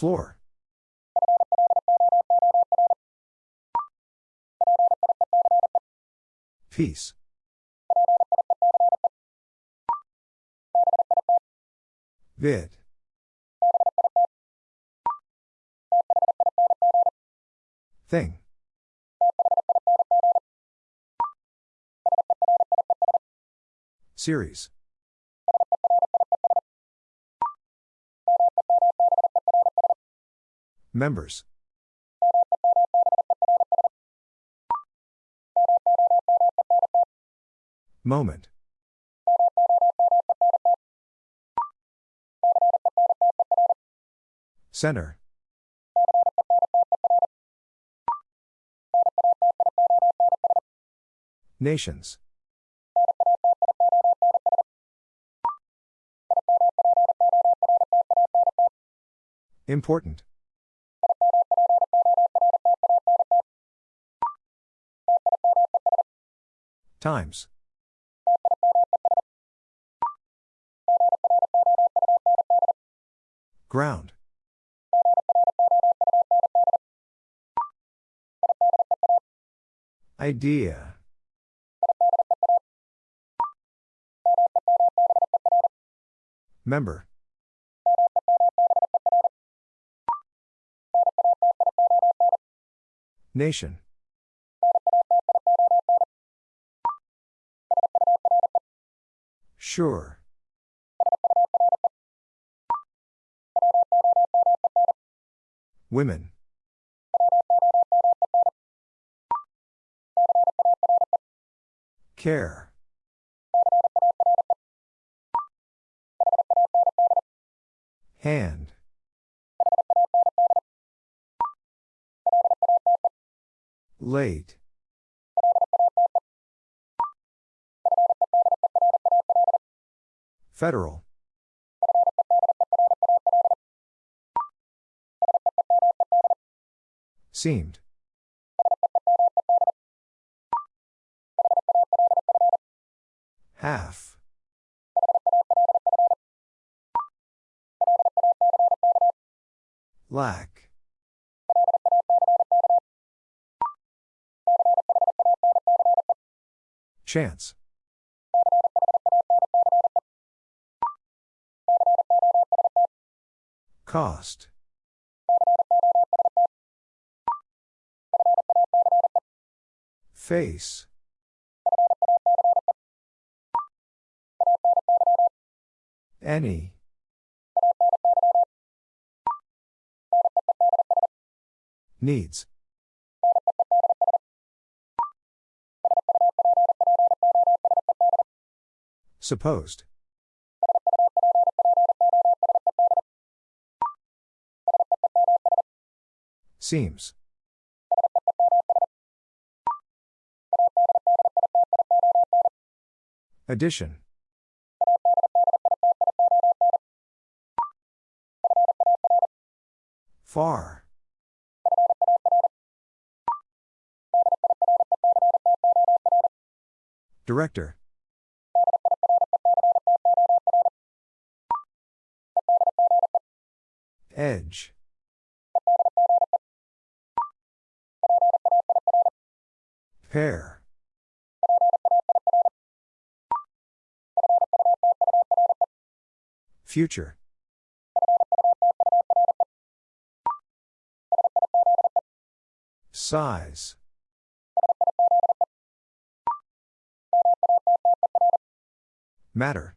Floor. Peace. Vid. Thing. Series. Members. Moment. Center. Nations. Important. Times. Ground. Idea. Member. Nation. Sure. Women. Care. Hand. Federal. Seemed. Half. Lack. Chance. Cost. Face. Any. Needs. Supposed. Seems. Addition. Far. Director. Edge. Pair. Future. Size. Matter.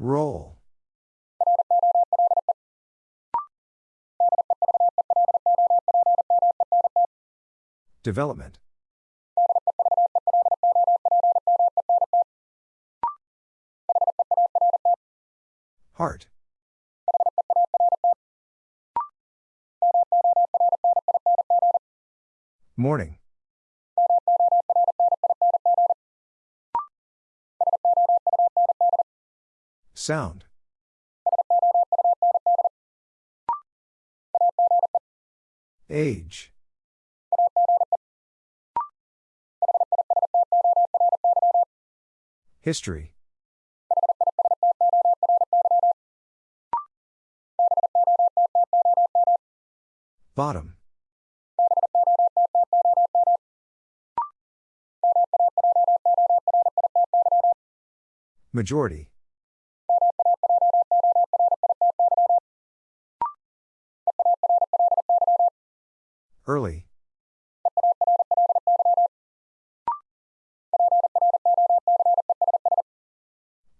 Roll. Development. Heart. Morning. Sound. Age. History Bottom. Majority.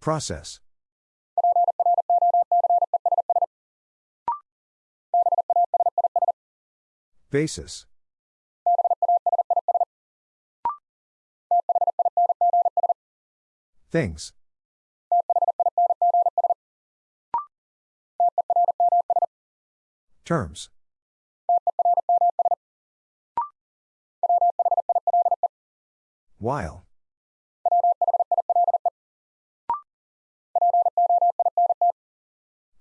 Process. Basis. Things. Terms. While.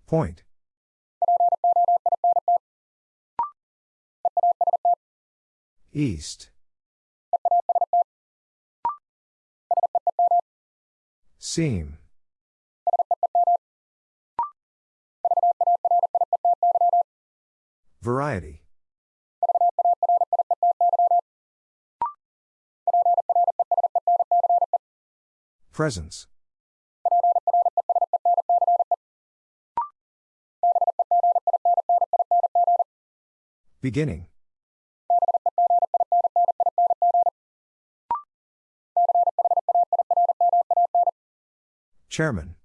Point. East. Seam. Variety. Presence. Beginning. Chairman.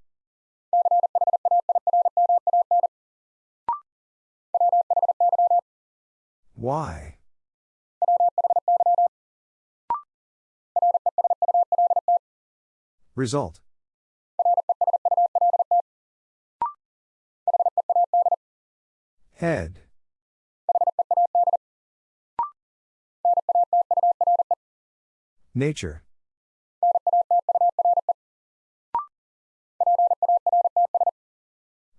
Why? Result. Head. Nature.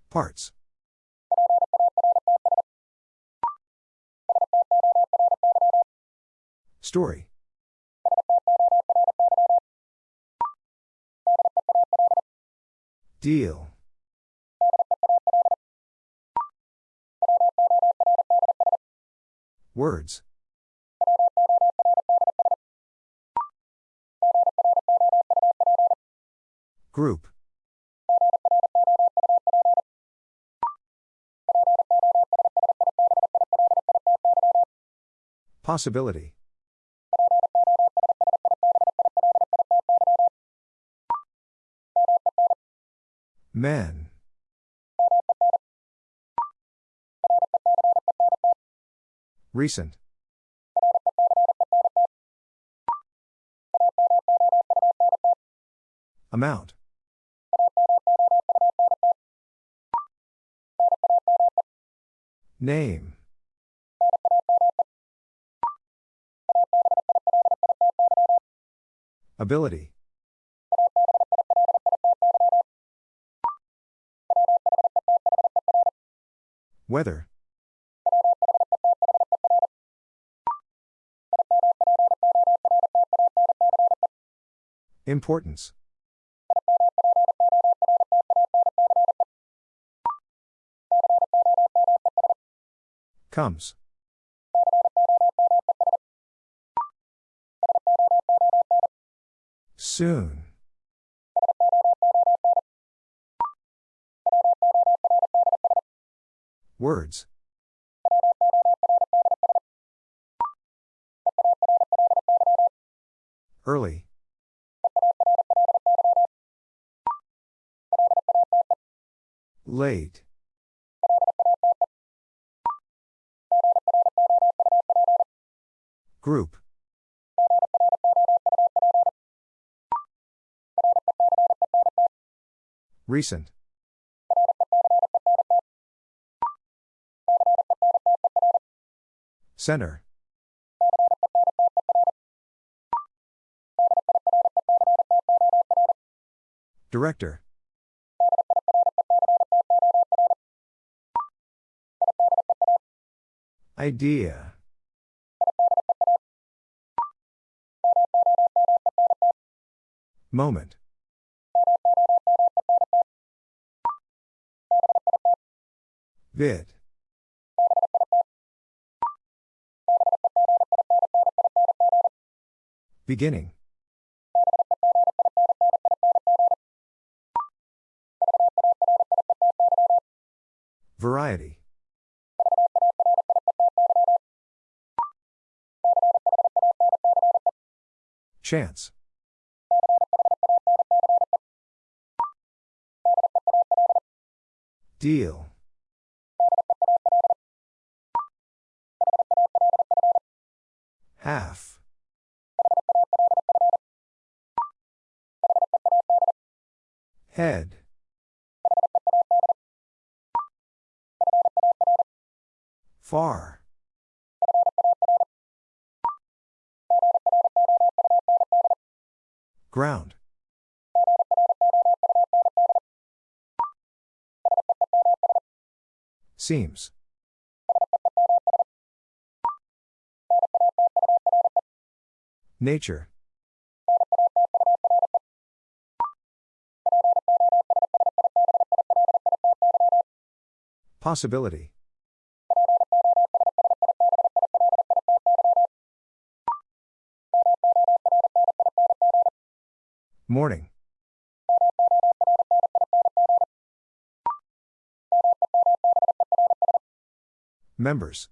Parts. Story. Deal. Words. Group. Possibility. Men. Recent. Amount. Name. Ability. Weather. Importance. Comes. Soon. Words. Early. Late. Group. Recent. Center. Director. Idea. Moment. Vid. Beginning. Variety. Chance. Deal. Half. Head. Far. Ground. Seems. Nature. Possibility. Morning. Members.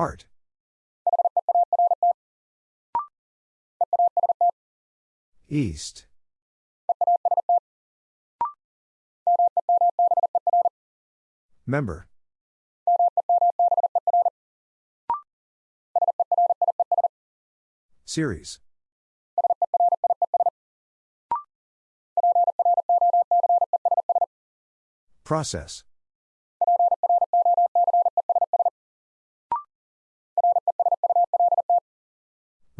Heart. East. Member. Series. Process.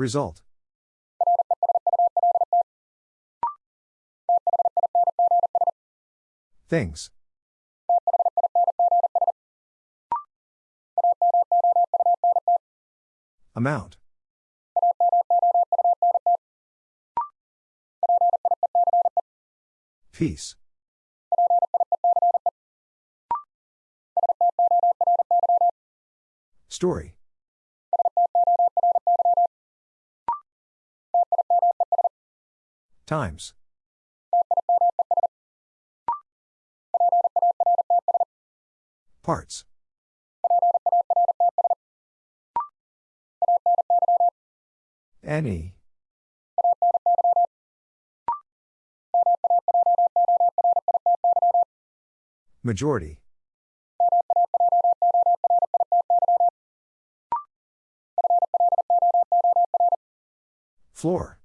Result. Things. Amount. Peace. Story. Times. Parts. Any. Majority. Floor.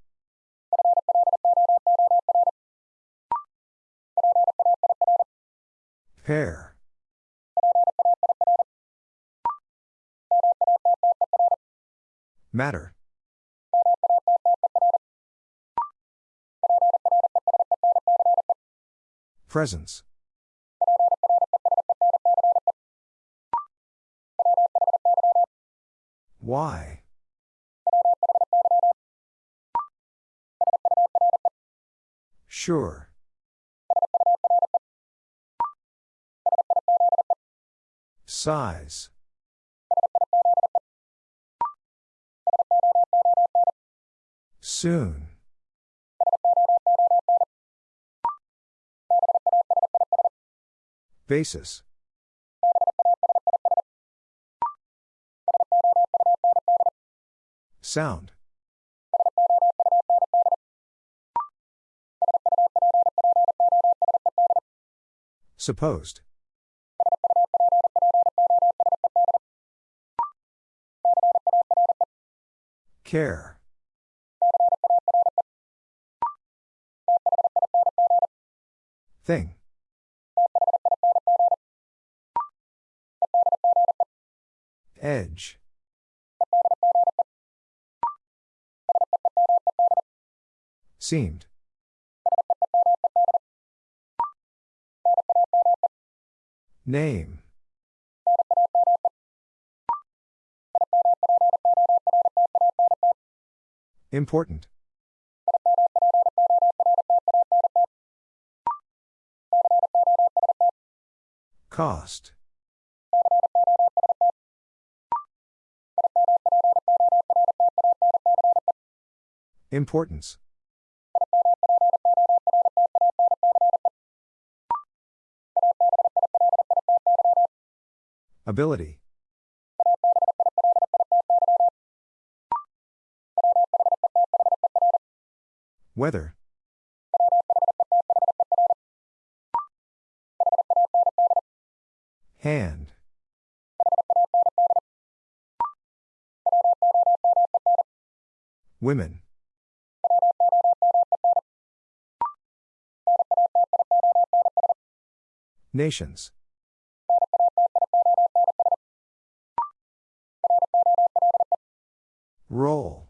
Matter. Presence. Why? Sure. Size. Soon. Basis. Sound. Supposed. Care. Thing. Edge. Seemed. Name. Important. Cost. Importance. Ability. Weather. Women. Nations. Roll.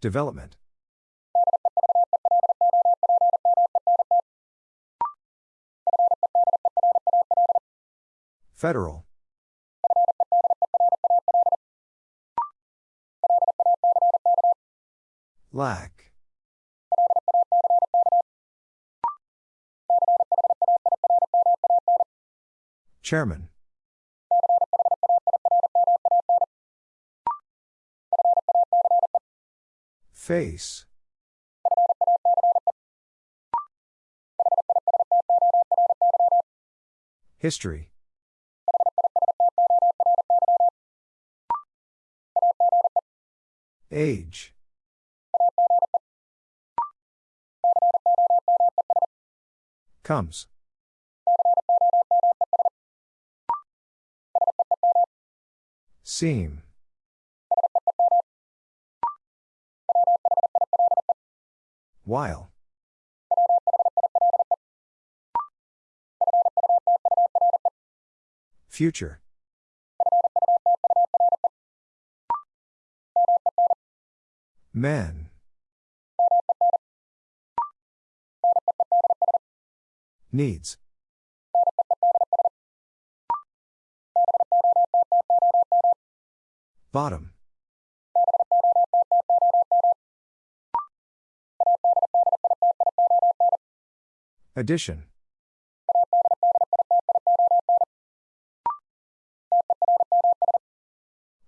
Development. Federal. Lack. Chairman. Face. History. Age. Comes. Seam. While. Future. Men. Needs. Bottom. Addition.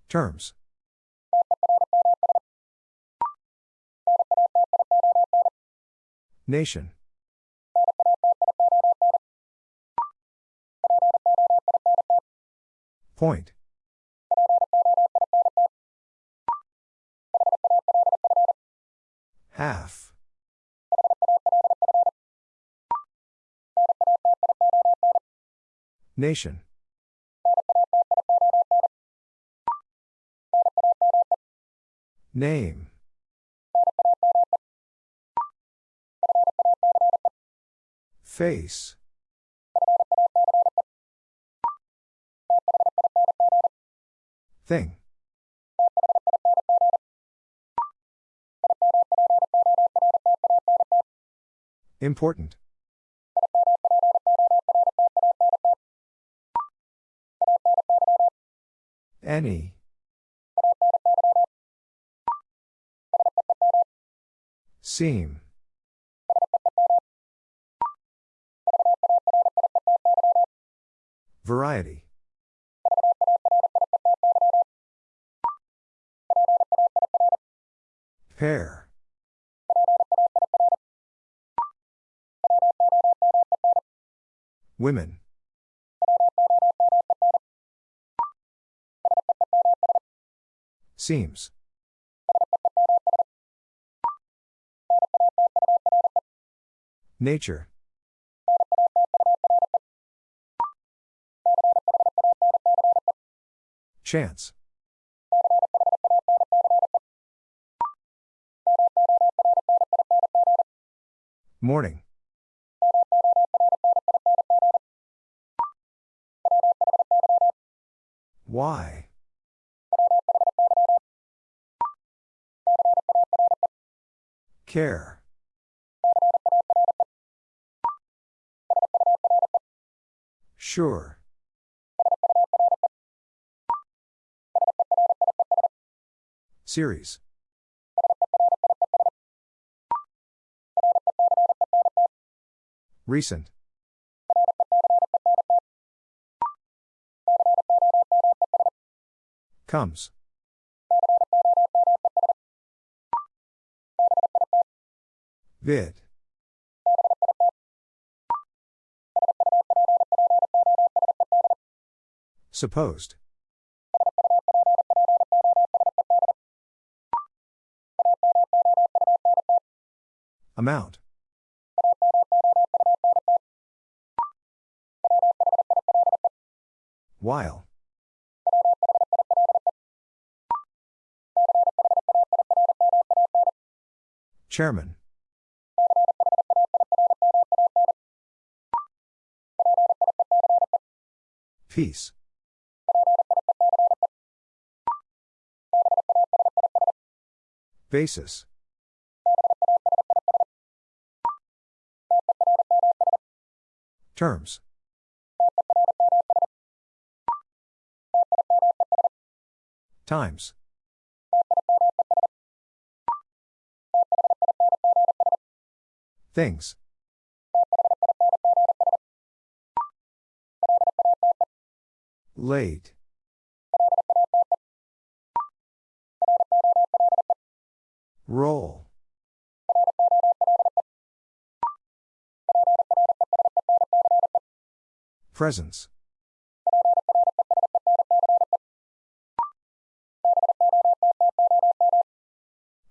Terms. Nation. Point. Half. Nation. Name. Face. Thing. Important. Any. Seam. Variety. Pair. Women. Seems. Nature. Chance. Morning. Why? Care. Sure. Series. Recent. Comes. Vid. Supposed. Amount. While. Chairman. Peace. Basis. Terms. Times. Things. Late. Roll. Presence.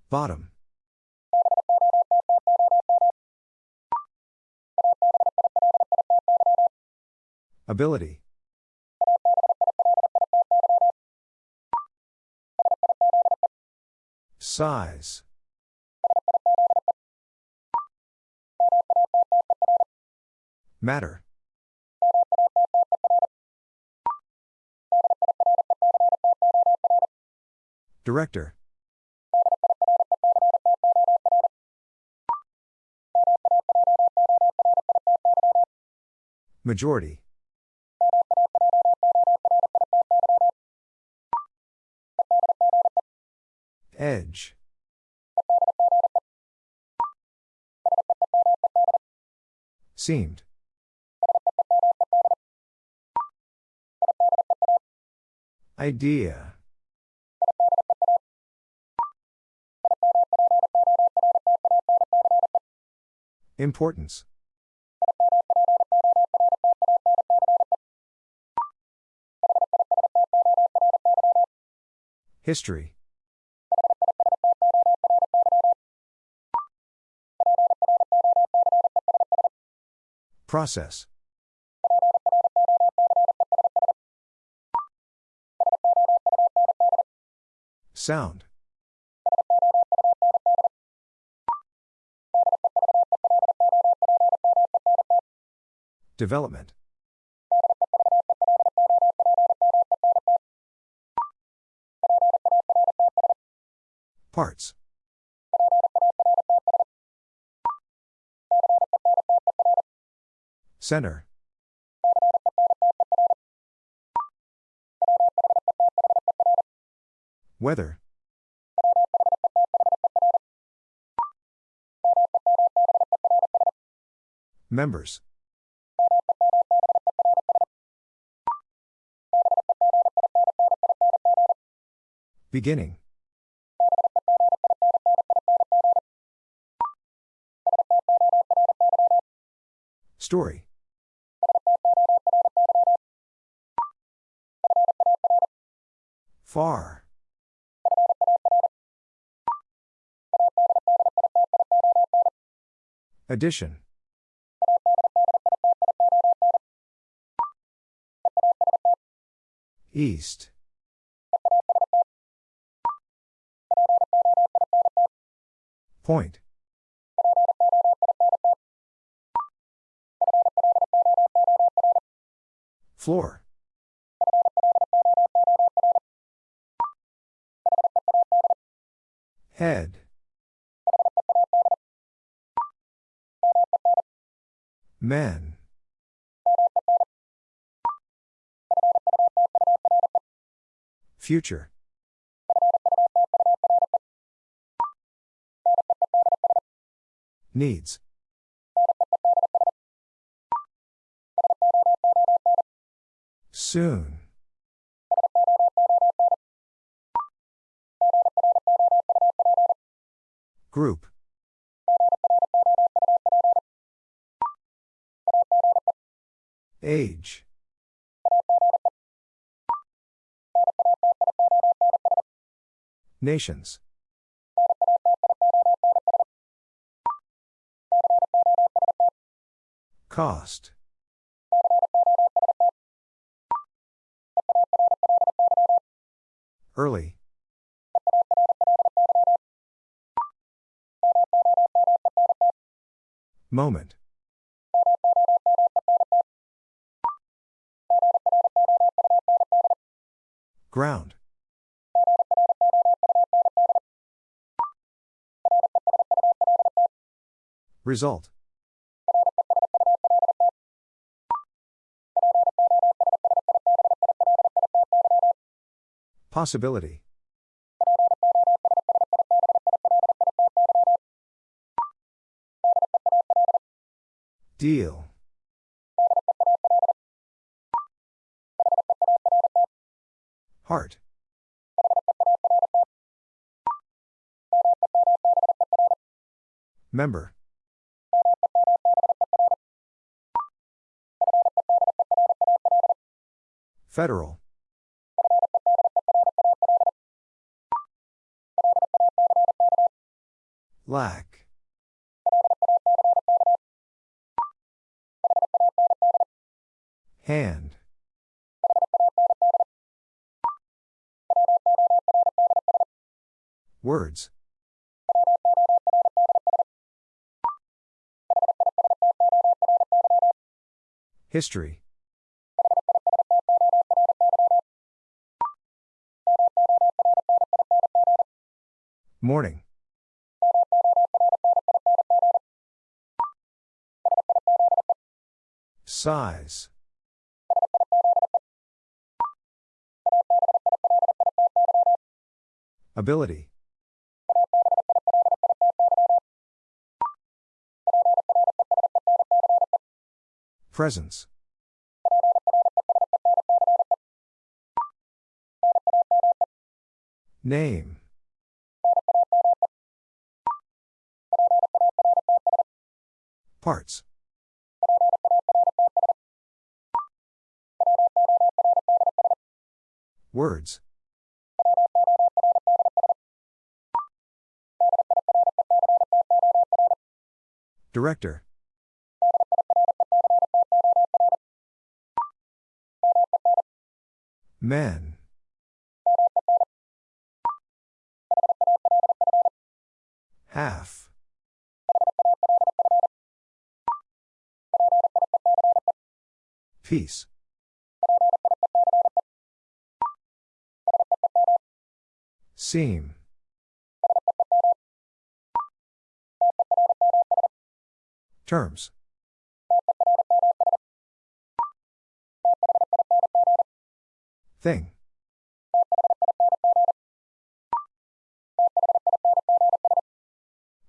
Bottom. Ability. Size. Matter. Director. Majority. Edge. Seemed. Idea. Importance. History. Process. Sound. Development. Parts. Center. Weather. Members. Beginning. Story. Far. Addition. East. Point. Floor. Head. Men. Future. needs. Soon. Group. Age. Nations. Cost. Early. Moment. Ground. Result. Possibility. Deal. Heart. Member. Federal. Lack. Hand. Words. History. Morning. Size. Ability. Presence. Name. Parts. Words. Director. Men. Half. Peace. Seam. Terms. Thing.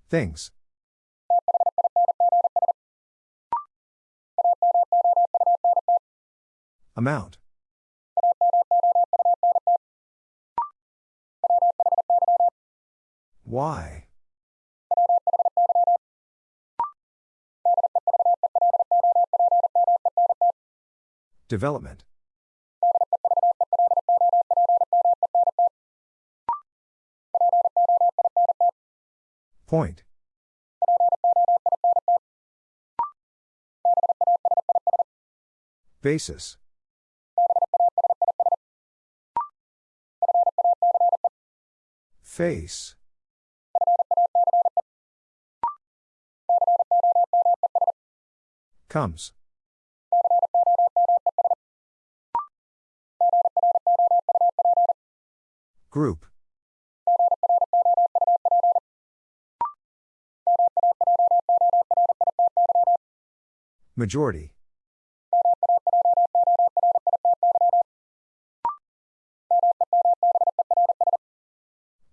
Things. Amount. Why? Development. Point. Basis. Face. Comes. Group. Majority.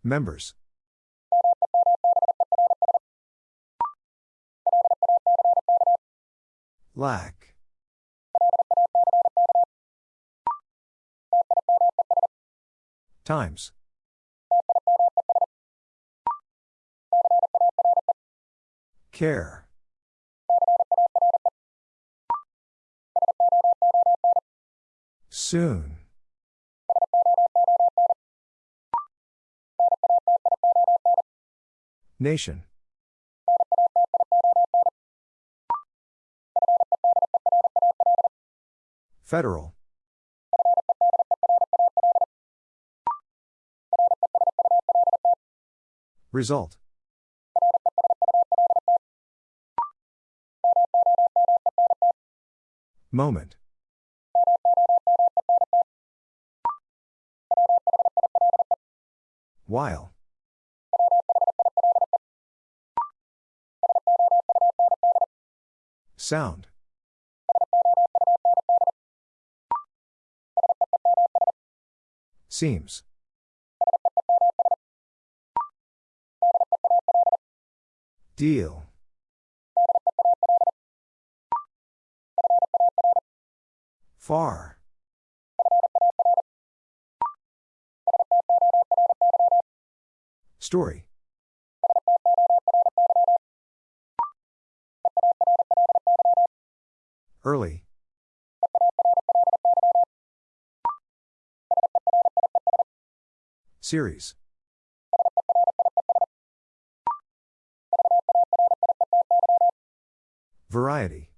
Members. Lack. Times. Care. Soon. Nation. Federal. Result. Moment. While. Sound. Seems. Deal. Far. Story. Early. Series. Variety.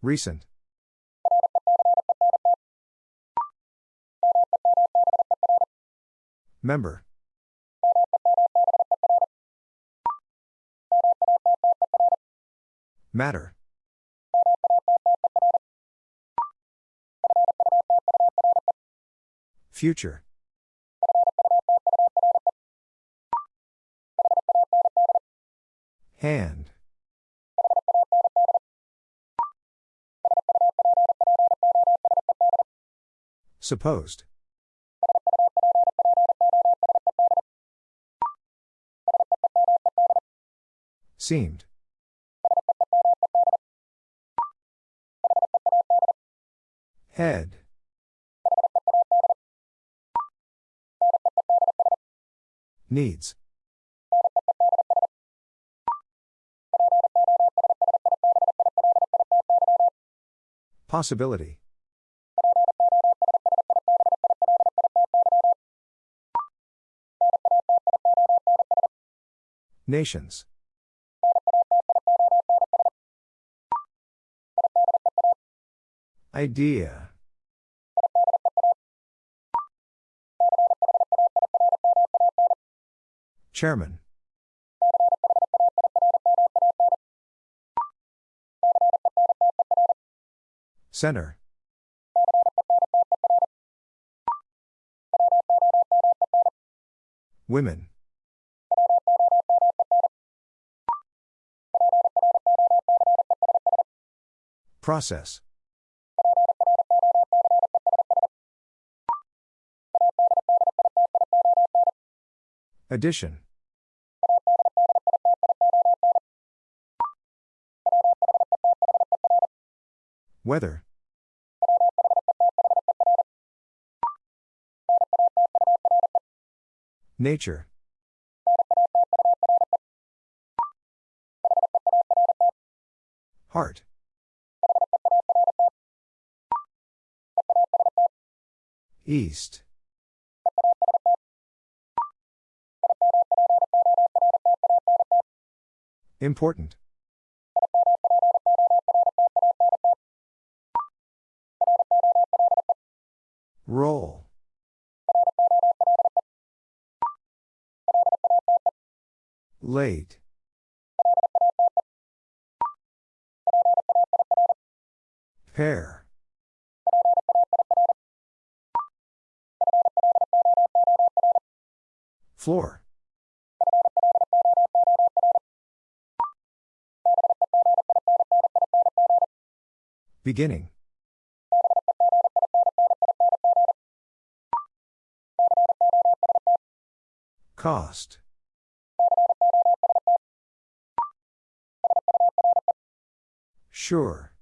Recent. Member. Matter. Future. Hand. Supposed. Seemed. Head. Needs. Possibility. Nations. Idea. Chairman. Center. Women. Process. Addition. Weather. Nature. Heart. East. Important. Roll. Late. Pair. Floor. Beginning. Cost. Sure.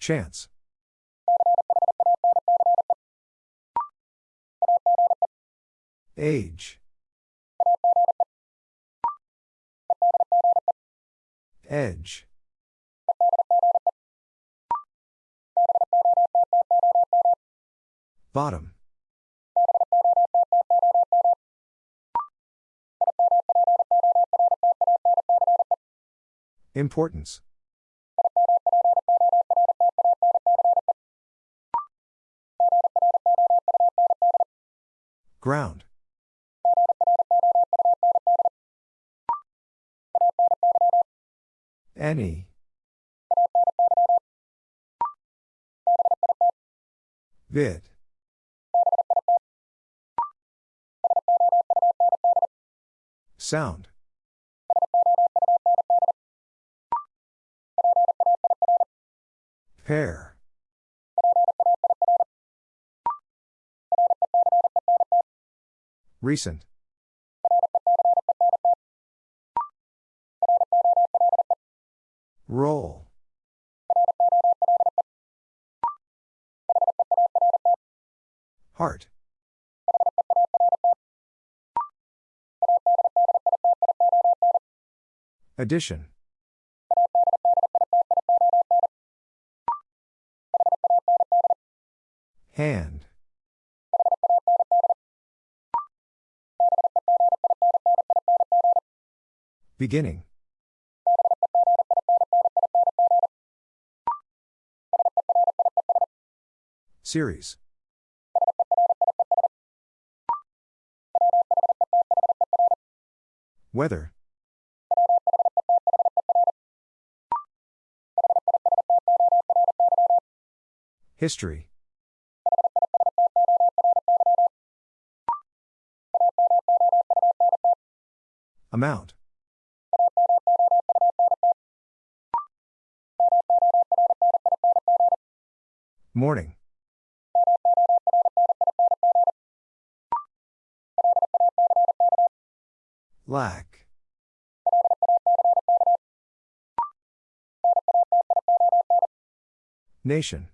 Chance. Age. Edge. Bottom. Importance. Ground. Any. Vid. Sound. Pair. Recent. Addition. Hand. Beginning. Series. Weather. History. Amount. Morning. Lack. Nation.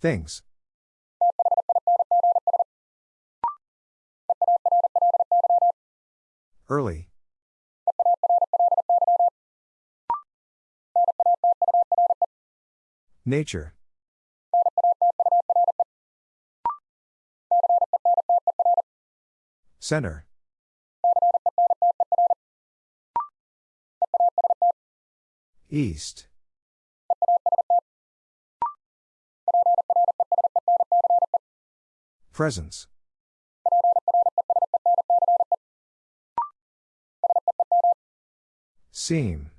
Things. Early. Nature. Center. East. Presence. Seam.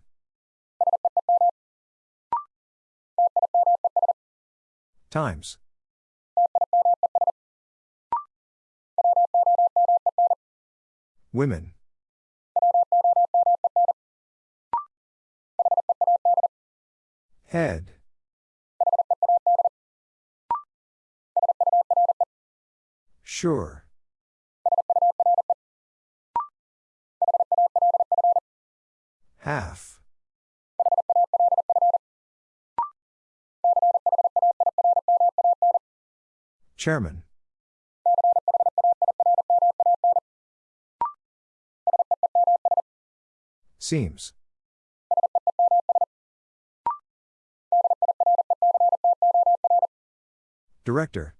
Times. Women. Head. Sure. Half. Chairman. Seems. Director.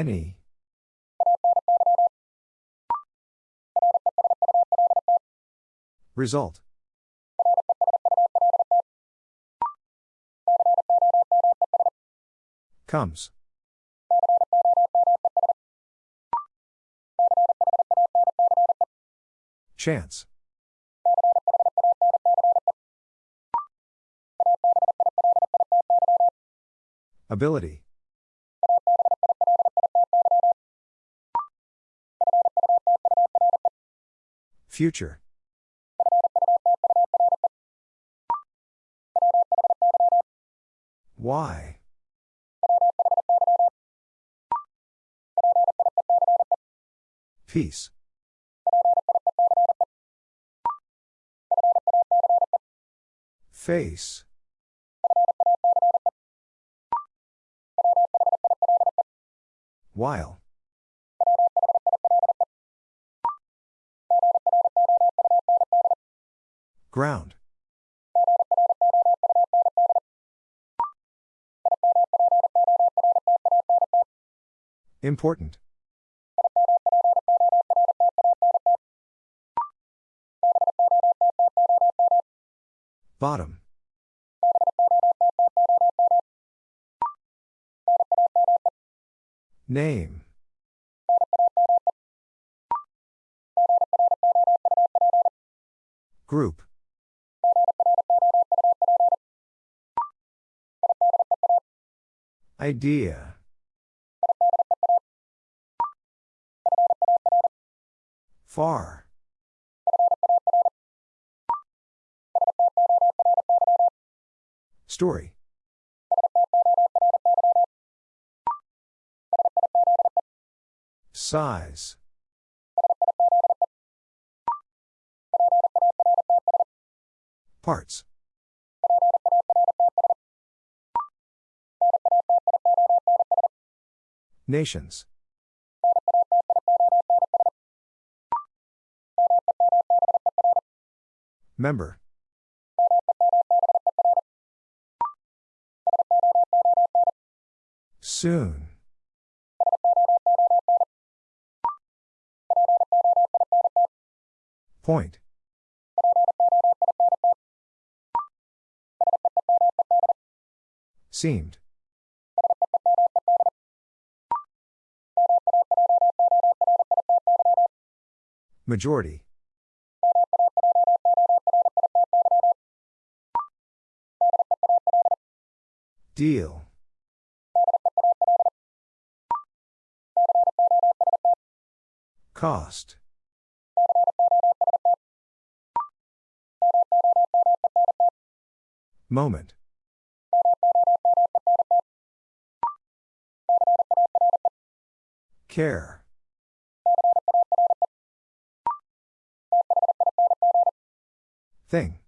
Any. Result. Comes. Chance. Ability. Future. Why? Peace. Face. While. Ground. Important. Bottom. Name. Group. Idea. Far. Story. Size. Parts. Nations. Member. Soon. Point. Seemed. Majority. Deal. Cost. Moment. Care. Thing.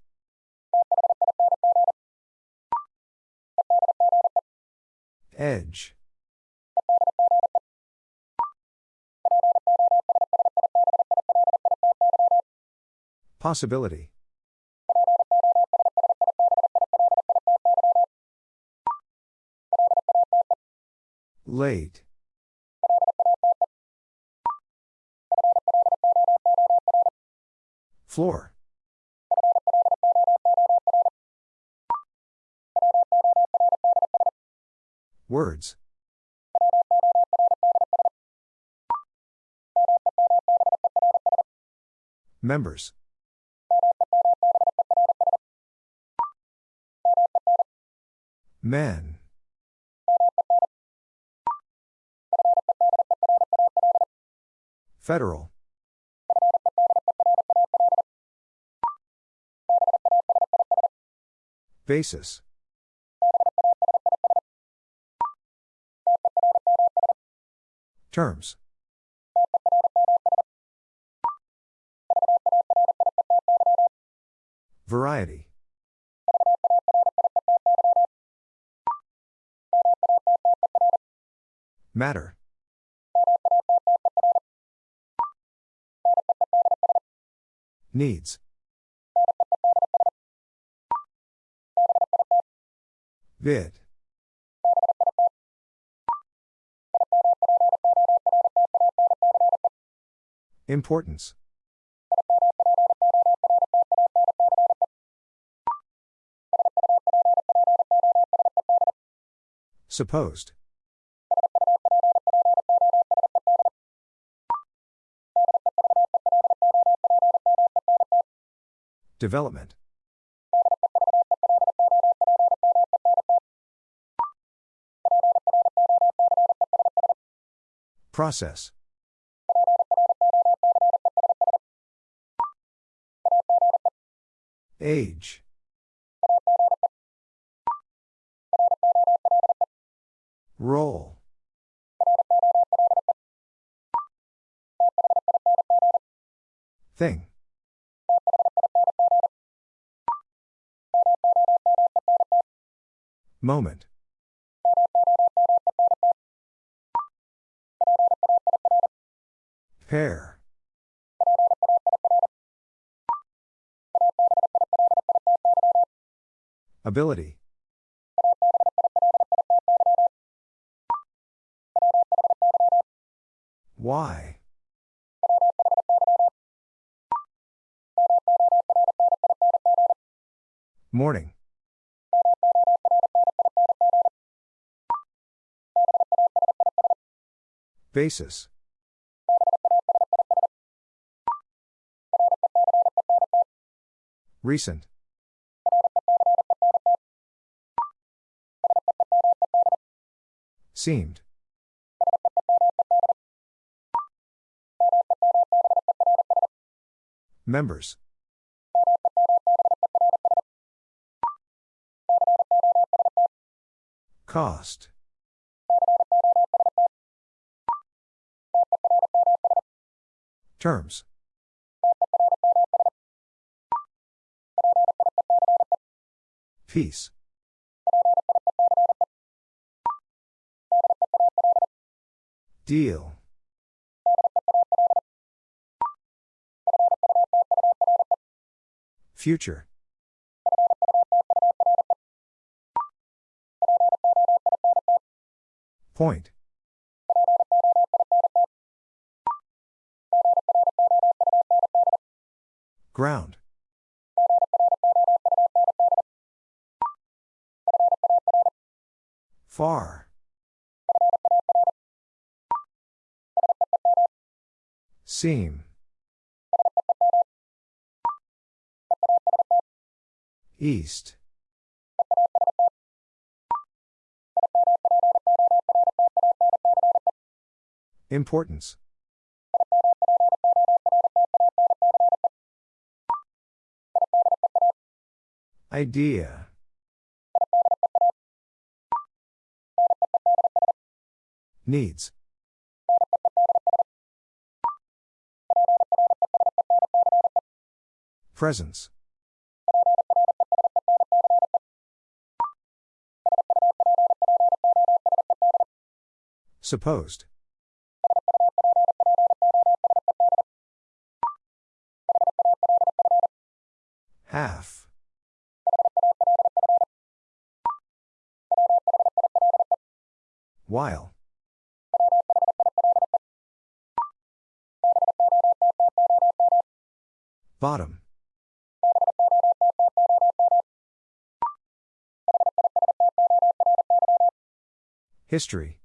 Edge. Possibility. Late. Floor. Words. Members. Men. Federal. Basis. Terms. Variety. Matter. Needs. Vid. Importance. Supposed. Development. Process. Age. Roll. Thing. Moment. Pair. Ability. Why? Morning. Basis. Recent. Seemed. Members. Cost. Terms. Peace. Deal. Future. Point. Ground. Far. Seam. East. Importance. Idea. Needs. Presence. Supposed. Half. While. Bottom. History.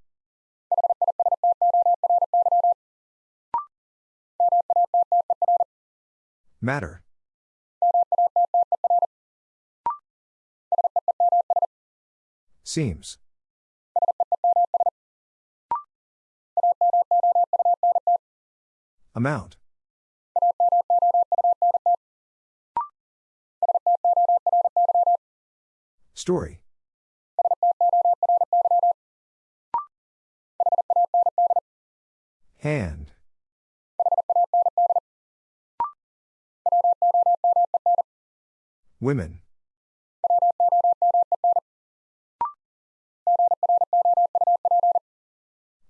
Matter. Seems. Amount. Story. Hand. Women.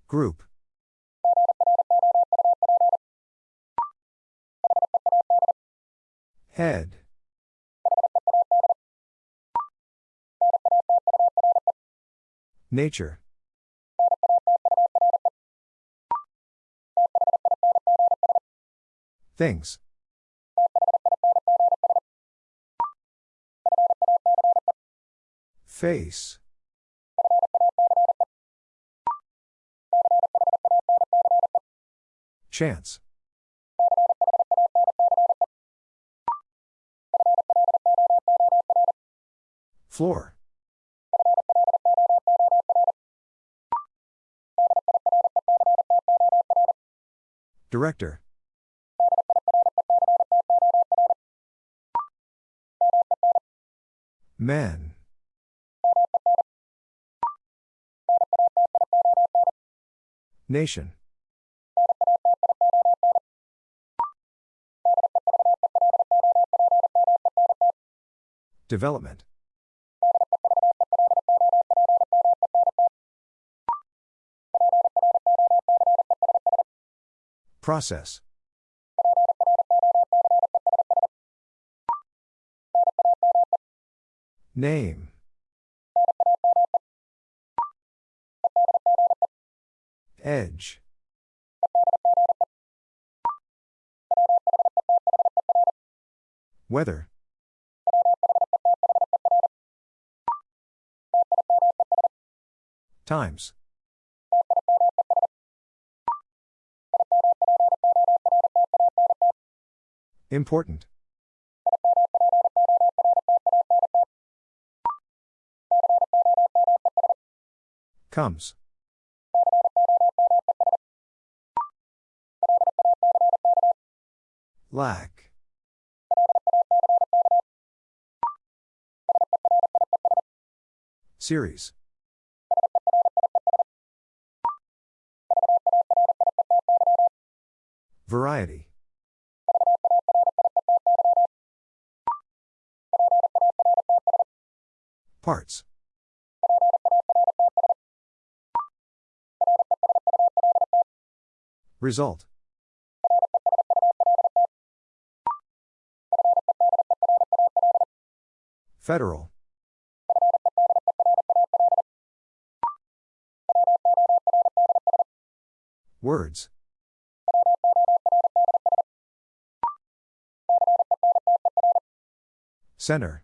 Group. Head. Nature. Things. Face. Chance. Floor. Director. Men. Nation. Development. Process. Name. Edge. Weather. Times. Important. Comes. Lack. Series. Variety. Parts. Result. Federal. Words. Center.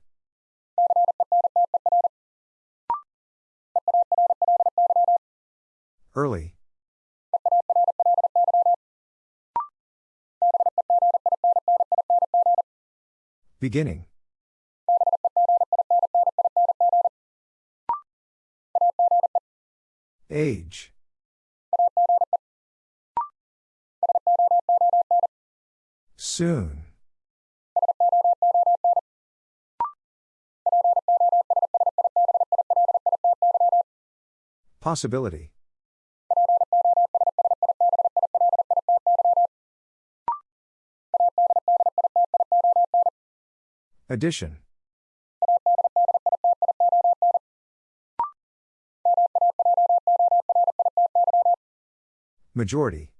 Beginning. Age. Soon. Possibility. Addition. Majority.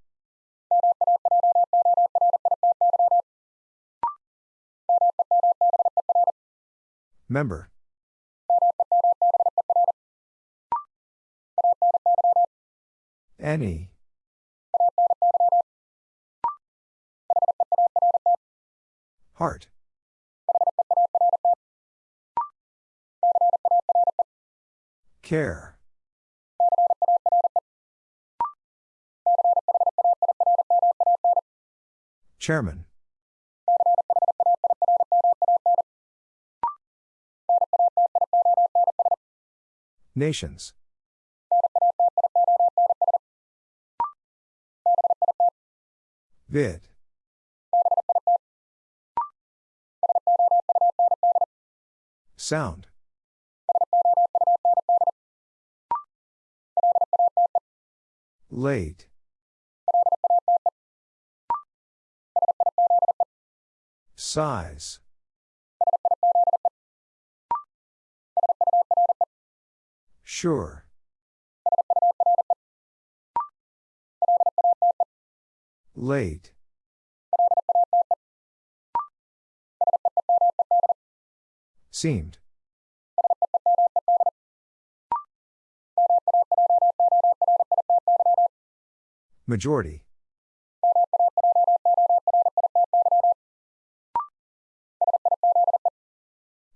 Member. Any. Heart. Care. Chairman. Nations. Vid. Sound. Late. Size. Sure. Late. Seemed. Majority.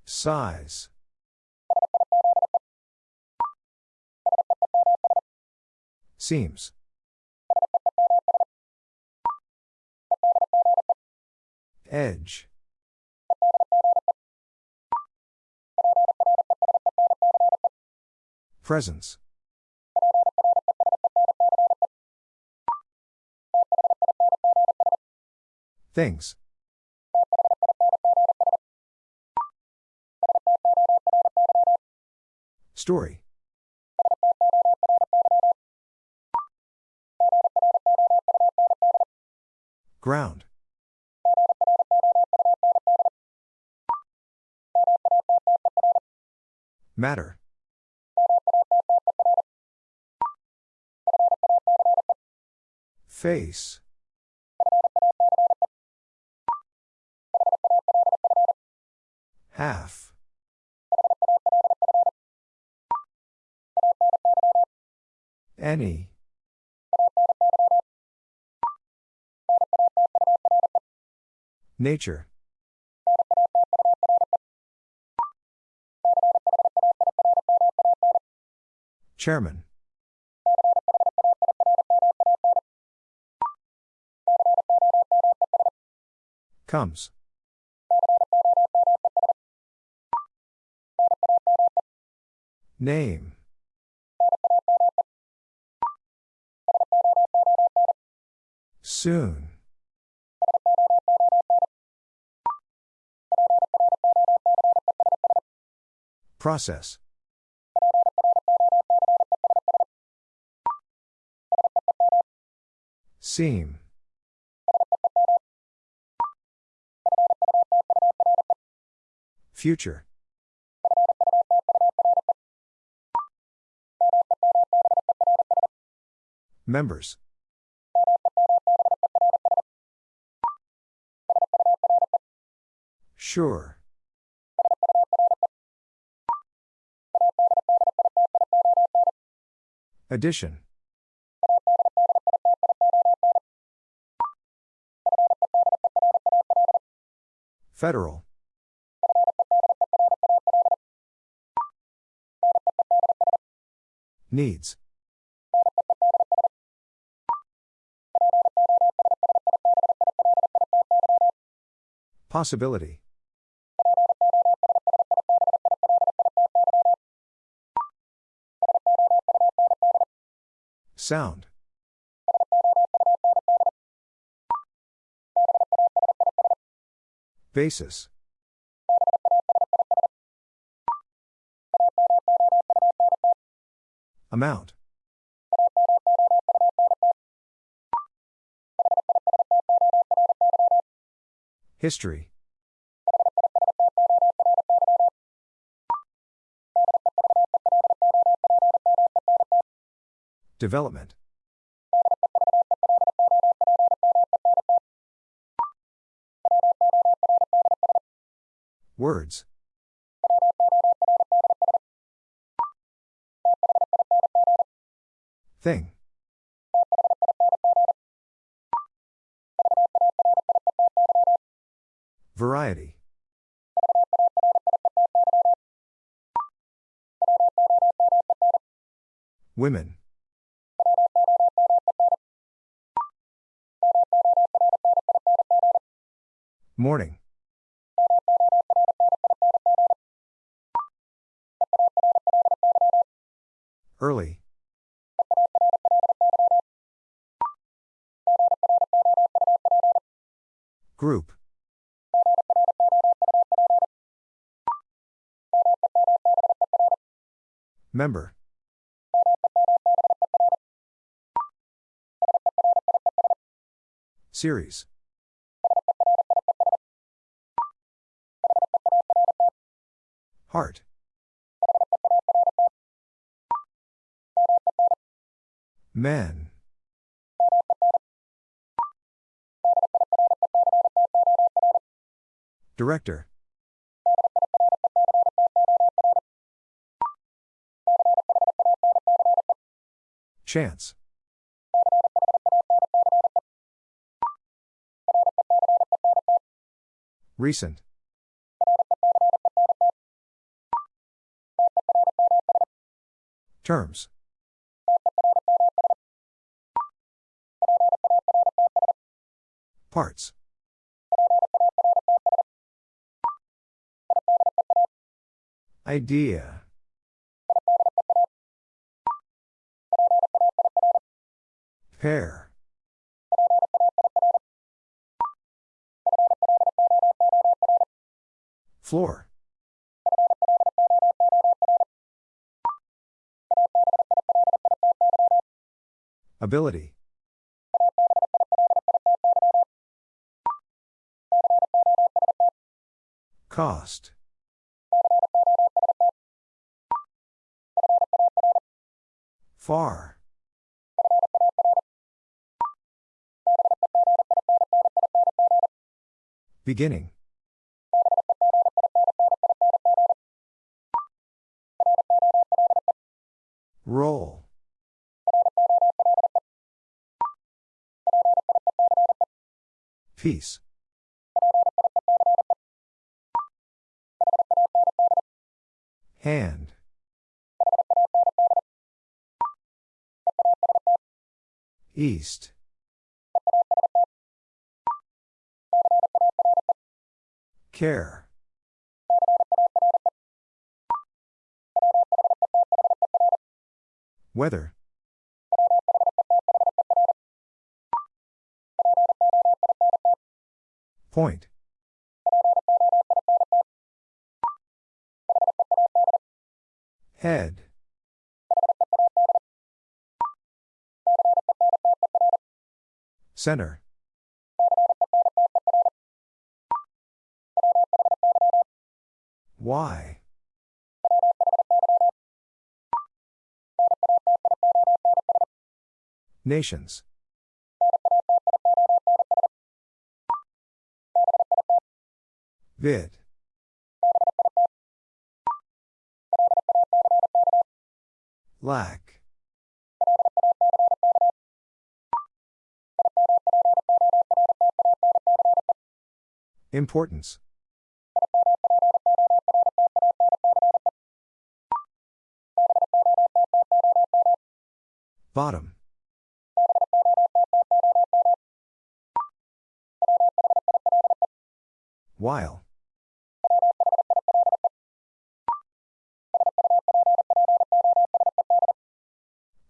Size. Seems. Edge. Presence. Things. Story. Ground. Matter. Face. Half. Any. Nature. Chairman. Comes. Name. Soon. Process. Seam. Future. Members. Sure. Addition. Federal. Needs. Possibility. Sound. Basis. Amount. History. Development. Words. Thing. Women. Morning. Member. Series. Heart. Men. Director. Chance. Recent. Terms. Parts. Idea. Pair. Floor. Ability. Cost. Far. Beginning. Roll. Peace. Hand. East. Care. Weather. Point. Head. Center. Why? Nations. Vid. Lack. Importance. Bottom. While.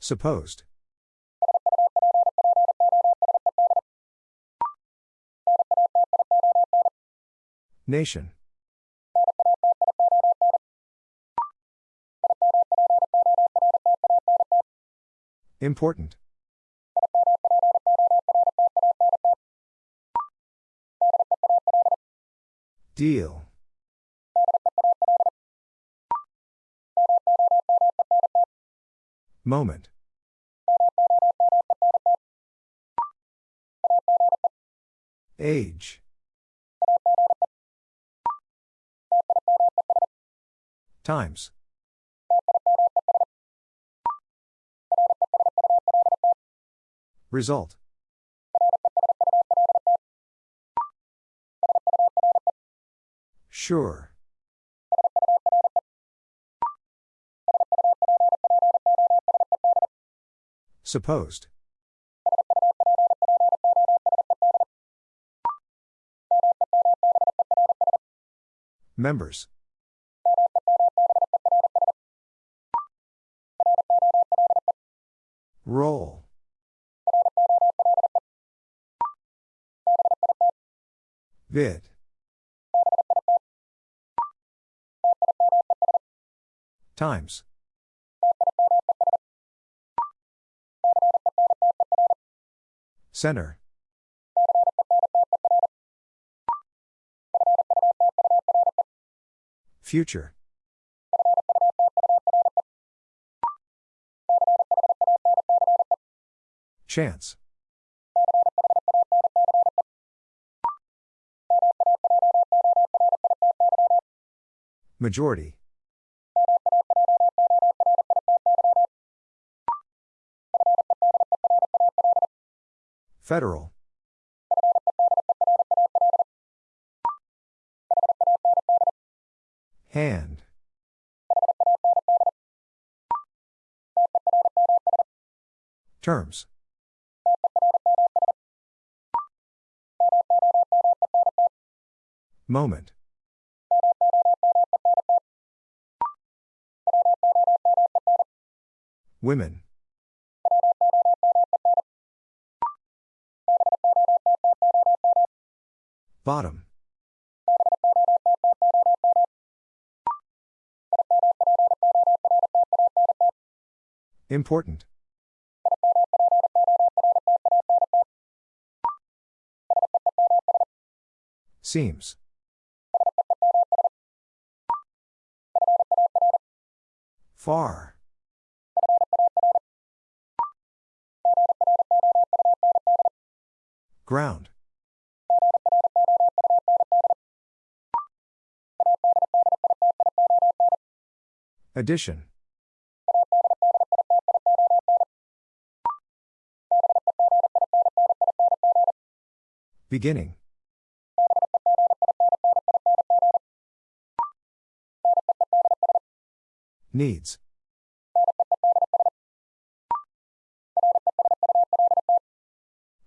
Supposed. Nation. Important. Deal. Moment. Age. Times. Result. Sure. Supposed. Members. Roll. Vid. Times. Center. Future. Chance. Majority. Federal. Hand. Terms. Moment. Women. Bottom. Important. Seems. Far. Ground. Addition. Beginning. Needs.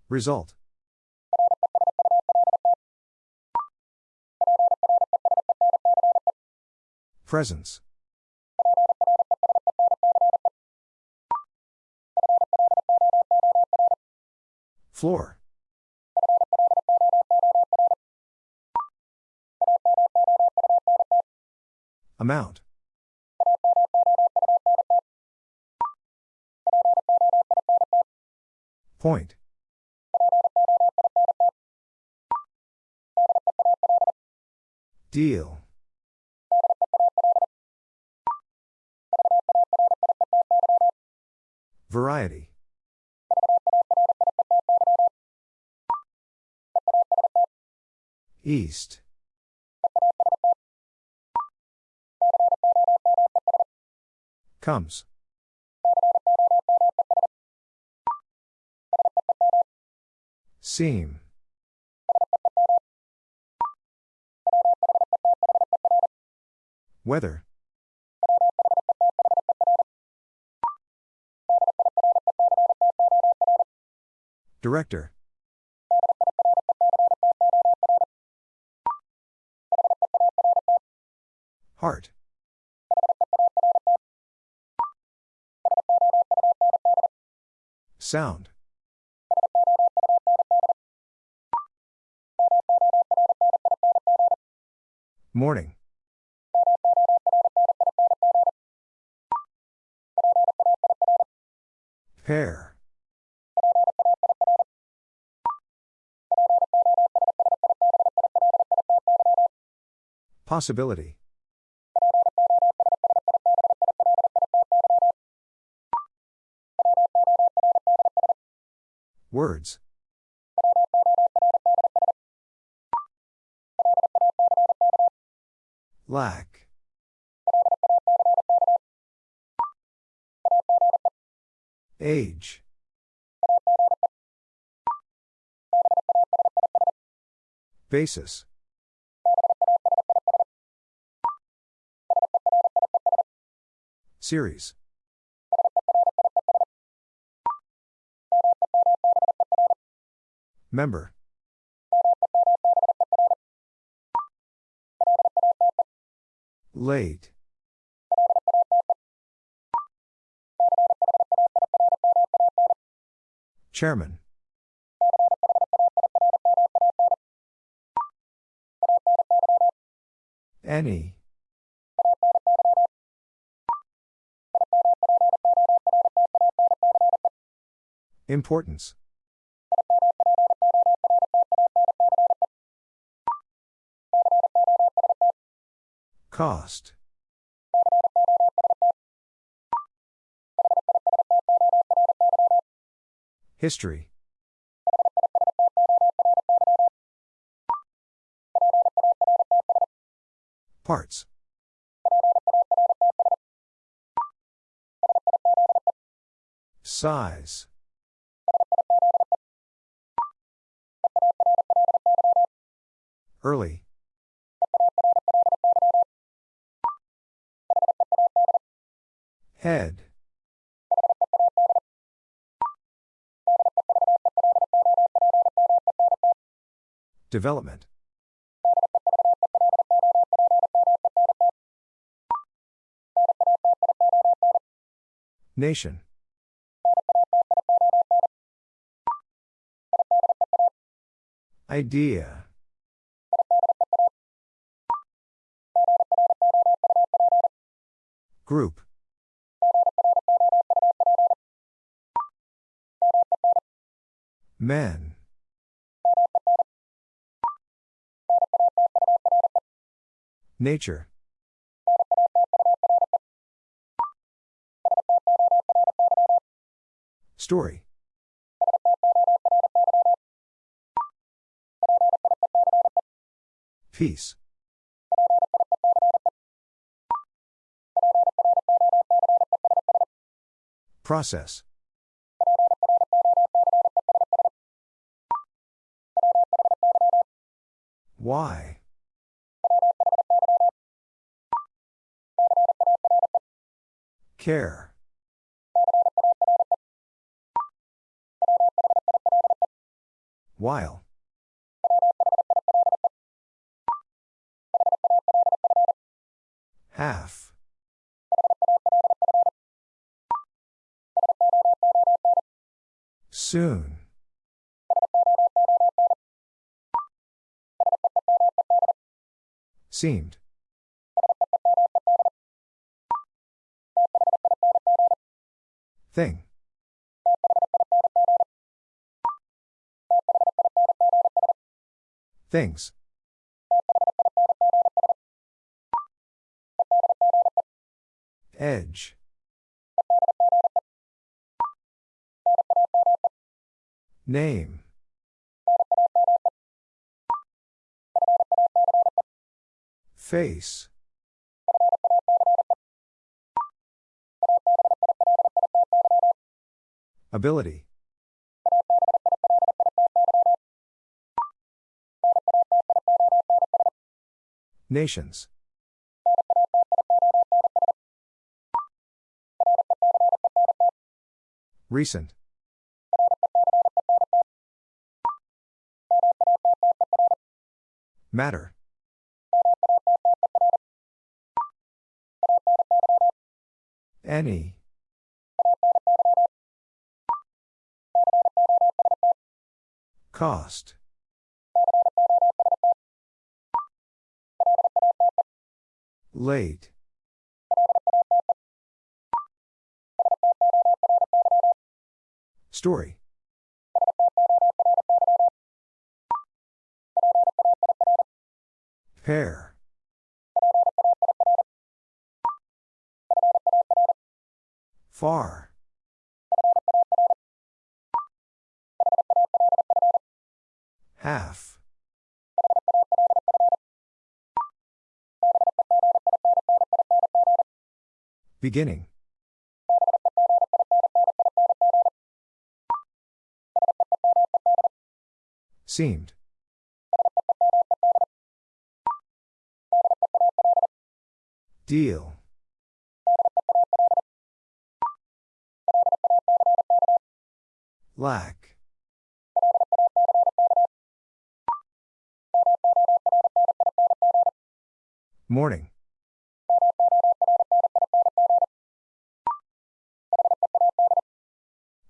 Result. Presence. Floor. Amount. Point. Deal. East. Comes. Seam. Weather. Director. Heart. Sound. Morning. Pair. Possibility. Words. Lack. Age. Basis. Series. Member. Late. Chairman. Any. Importance. Cost. History. Parts. Size. Early. Head. Development. Nation. Idea. Group. Men. Nature. Story. Peace. Process. Why? Care. While. Half. Soon. Seemed. Thing. Things. Edge. Name. Face. Ability. Nations. Recent. Matter. Any. Cost. Late. Story. Pair. Far. Half. Beginning. Seemed. Deal. Lack. Morning.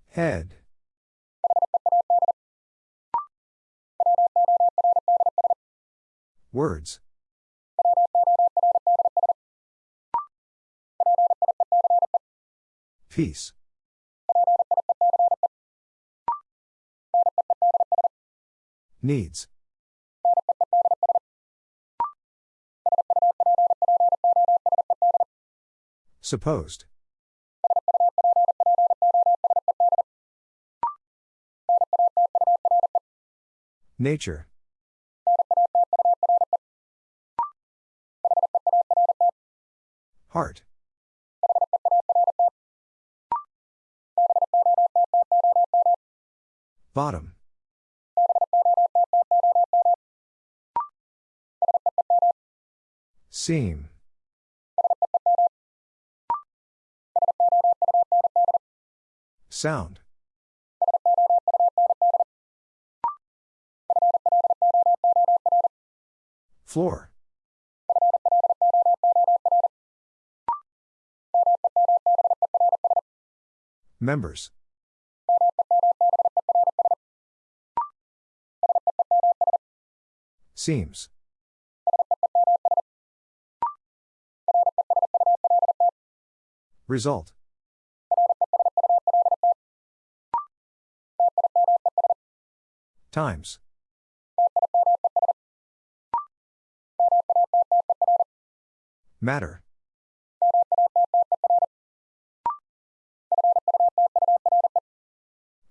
Head. Words. Peace. Needs. Supposed. Nature. Heart. Bottom. Seam. Sound. Floor. Members. Seems. Result. Times. Matter.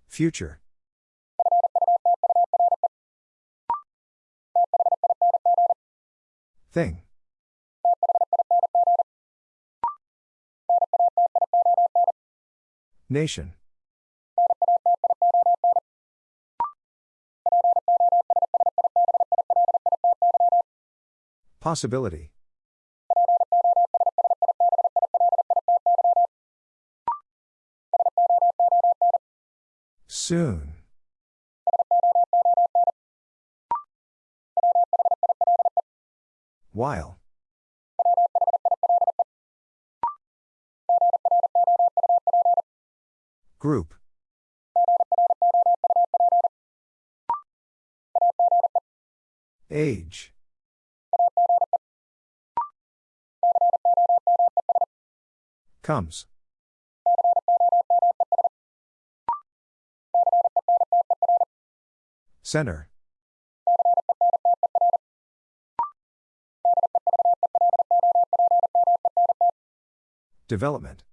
Future. Thing. Nation. Possibility. Soon. While. Group. Age. Comes. Center. Development.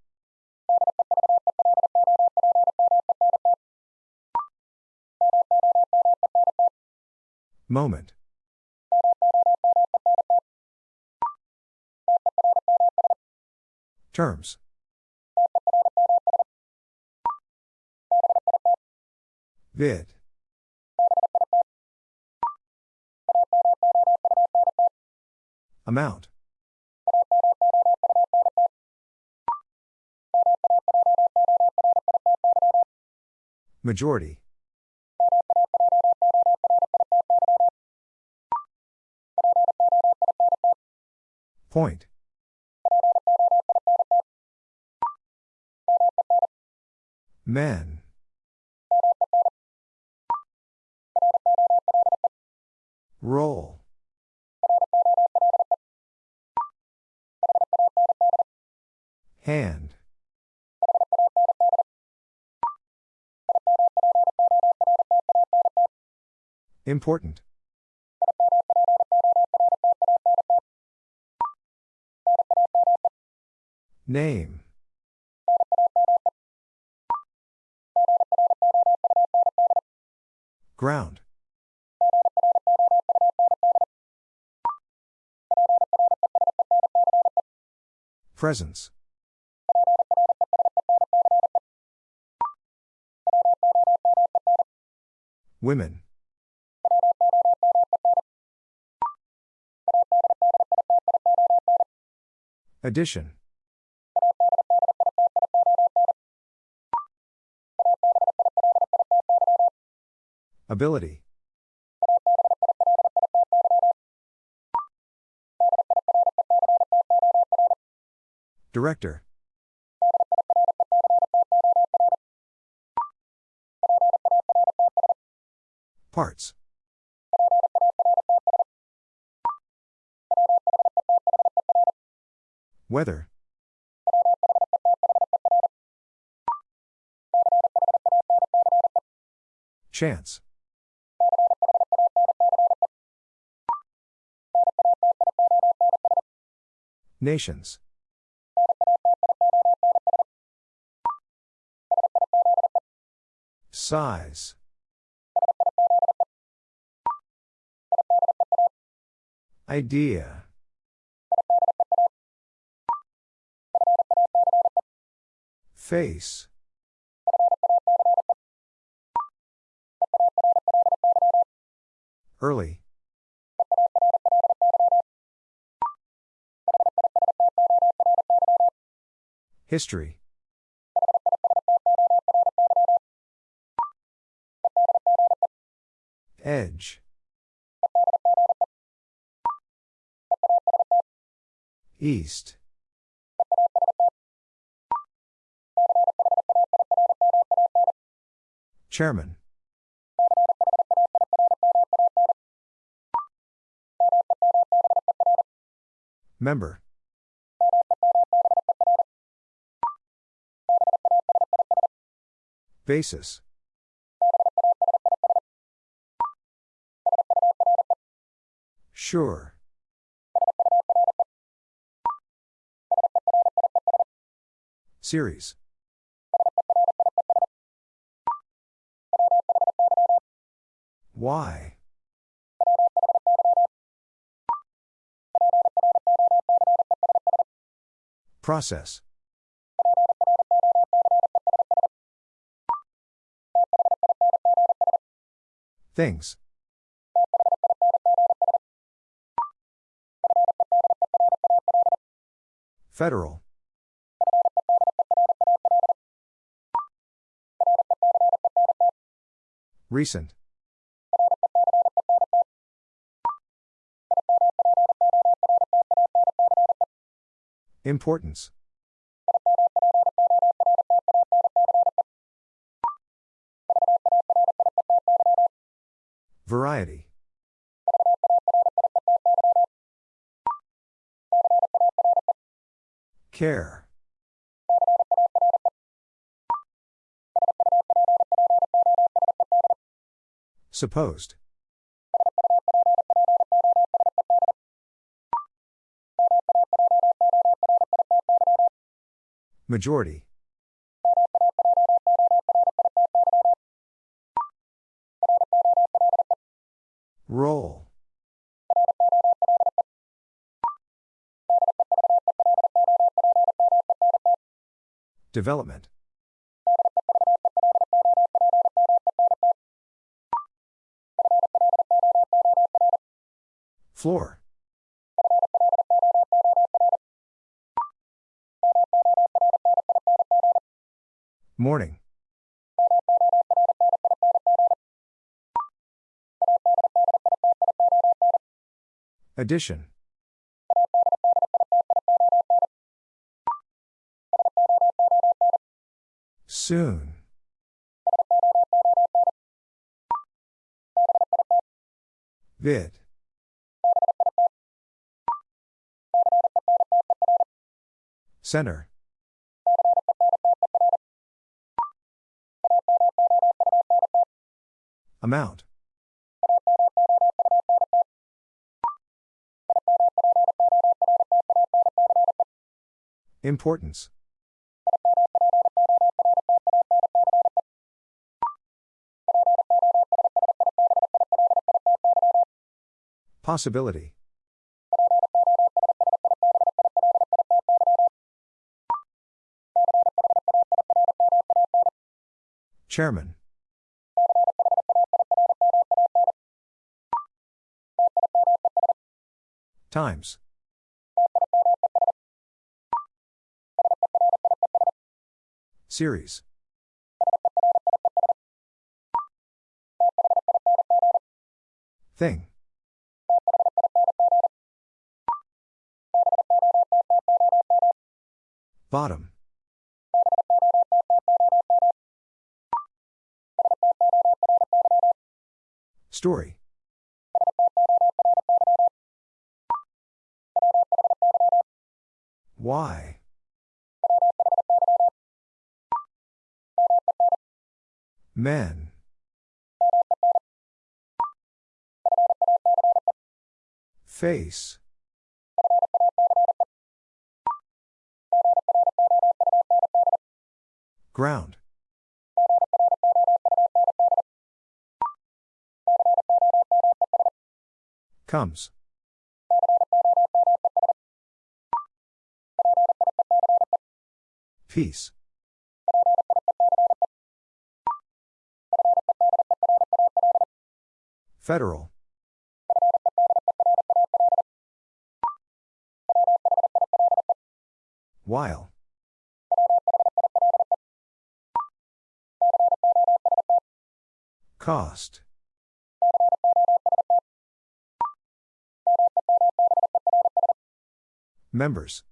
Moment. Terms. Vid. Amount. Majority. Point. Men. Roll. Hand. Important. Name. Ground. Presence. Women. Addition. Ability. Director. Parts. Weather. Chance. Nations. Size. Idea. Face. Early. History. Edge. East. Chairman. Member. Basis. Sure. Series. Why? Process. Things. Federal. Recent. Importance. Variety. Care. Supposed. Majority. Development. Floor. Morning. Addition. Soon. Vid. Center. Amount. Importance. Possibility. Chairman. Times. Series. Thing. Bottom. Story. Why? Men. Face. Ground. Comes. Peace. Federal. While. Cost. Members.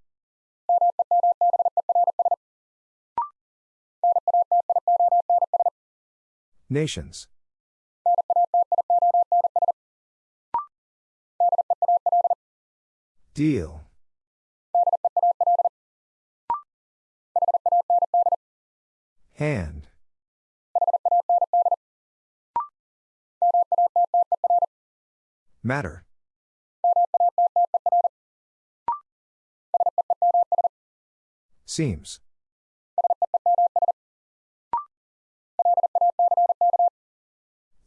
Nations. Deal. Hand. Matter. Seems.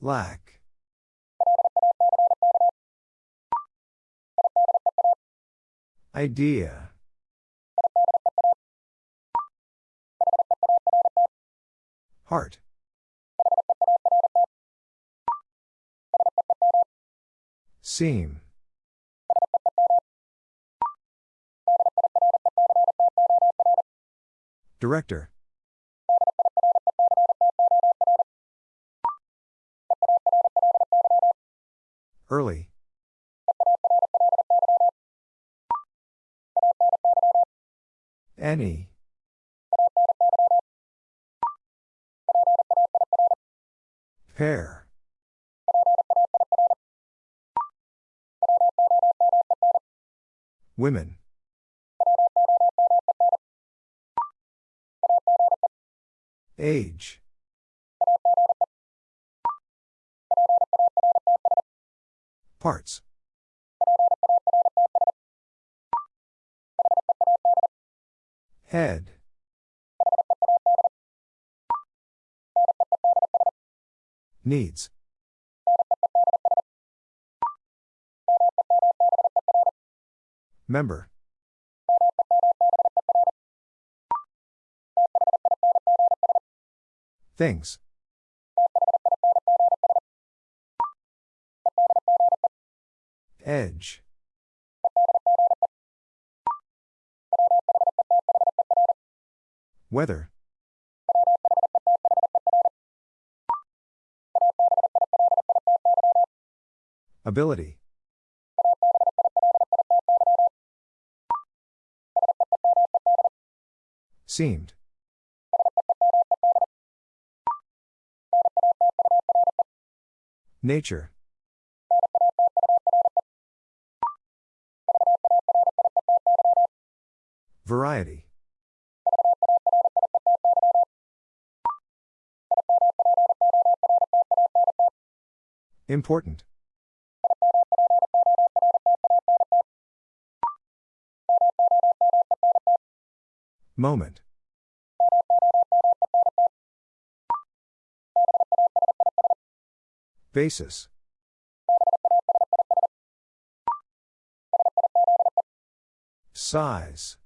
Lack. Idea. Heart. Seam. Director. Early. Any. Pair. Women. Age. Parts. Head. Needs. Member. Things. Edge. Weather. Ability. Seemed. Nature. Variety. Important. Moment. Basis. Size.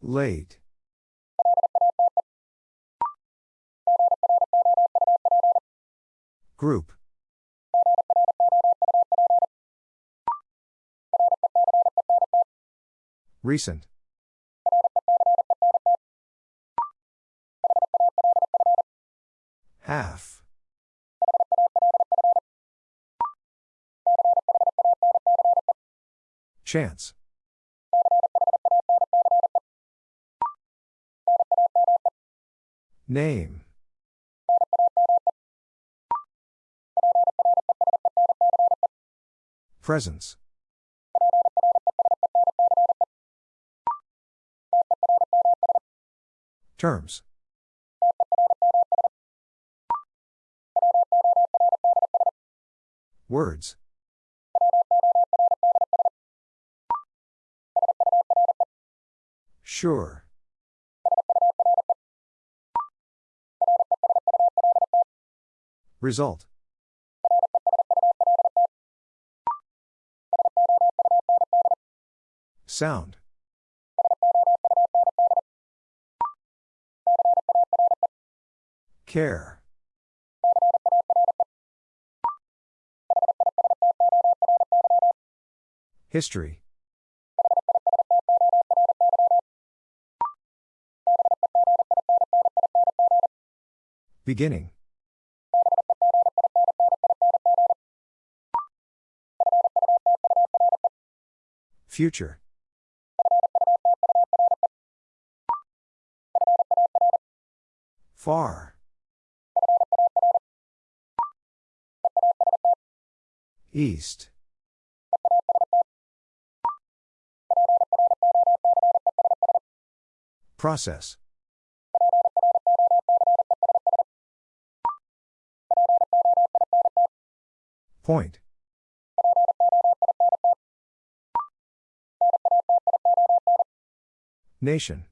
Late. Group. Recent. Half. Chance. Name. Presence. Terms. Words. Sure. Result. Sound. Care. History. Beginning. Future. Far. East. Process. Point. Nation.